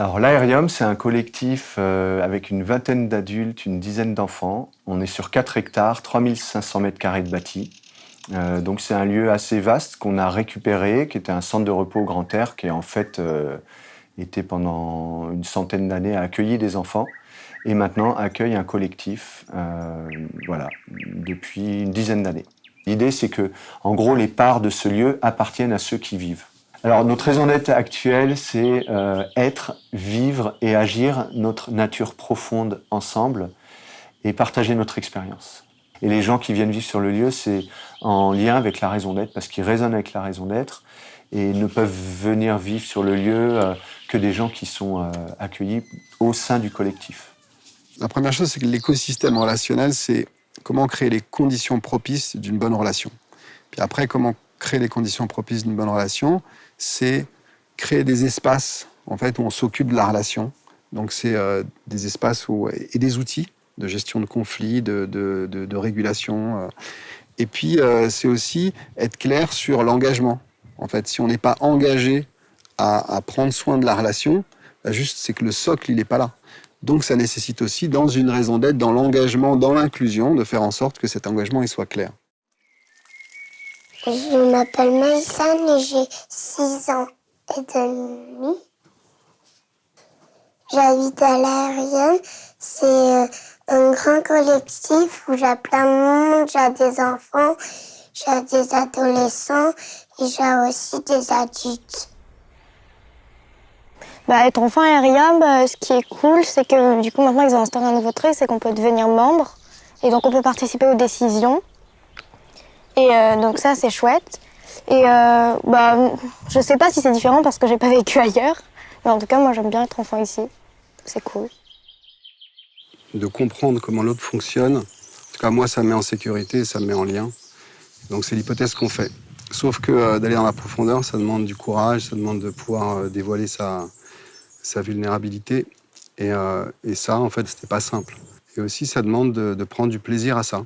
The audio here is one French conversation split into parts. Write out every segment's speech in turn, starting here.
Alors l'Aérium, c'est un collectif euh, avec une vingtaine d'adultes, une dizaine d'enfants. On est sur 4 hectares, 3500 mètres carrés de bâti. Euh, donc c'est un lieu assez vaste qu'on a récupéré, qui était un centre de repos au grand air, qui en fait euh, était pendant une centaine d'années à accueillir des enfants et maintenant accueille un collectif voilà, depuis une dizaine d'années. L'idée, c'est que, en gros, les parts de ce lieu appartiennent à ceux qui vivent. Alors, notre raison d'être actuelle, c'est euh, être, vivre et agir notre nature profonde ensemble et partager notre expérience. Et les gens qui viennent vivre sur le lieu, c'est en lien avec la raison d'être, parce qu'ils résonnent avec la raison d'être et ne peuvent venir vivre sur le lieu euh, que des gens qui sont euh, accueillis au sein du collectif. La première chose, c'est que l'écosystème relationnel, c'est comment créer les conditions propices d'une bonne relation. Puis après, comment créer les conditions propices d'une bonne relation, c'est créer des espaces en fait, où on s'occupe de la relation. Donc, c'est euh, des espaces où, et des outils de gestion de conflits, de, de, de, régulation. Euh. Et puis, euh, c'est aussi être clair sur l'engagement. En fait, si on n'est pas engagé à, à, prendre soin de la relation, bah, juste c'est que le socle, il n'est pas là. Donc, ça nécessite aussi, dans une raison d'être, dans l'engagement, dans l'inclusion, de faire en sorte que cet engagement il soit clair. Je m'appelle Maïsan et j'ai 6 ans et demi. J'habite à l'aérienne. C'est euh, un grand collectif où j'ai plein de monde, j'ai des enfants, j'ai des adolescents et j'ai aussi des adultes. Bah, être enfant aérien, bah, ce qui est cool, c'est que du coup maintenant ils ont instauré un nouveau truc, c'est qu'on peut devenir membre et donc on peut participer aux décisions. Et euh, donc ça, c'est chouette. Et euh, bah, je sais pas si c'est différent parce que j'ai pas vécu ailleurs. Mais en tout cas, moi, j'aime bien être enfant ici. C'est cool. De comprendre comment l'autre fonctionne. En tout cas, moi, ça me met en sécurité, ça me met en lien. Donc c'est l'hypothèse qu'on fait. Sauf que euh, d'aller dans la profondeur, ça demande du courage, ça demande de pouvoir euh, dévoiler sa, sa vulnérabilité. Et, ça, en fait, c'était pas simple. Et aussi, ça demande de, de prendre du plaisir à ça.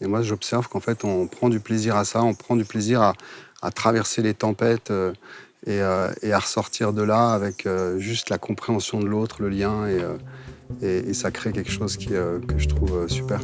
Et moi, j'observe qu'en fait, on prend du plaisir à ça, on prend du plaisir à, traverser les tempêtes euh, euh, et, à ressortir de là avec euh, juste la compréhension de l'autre, le lien, et, ça crée quelque chose qui, que je trouve super.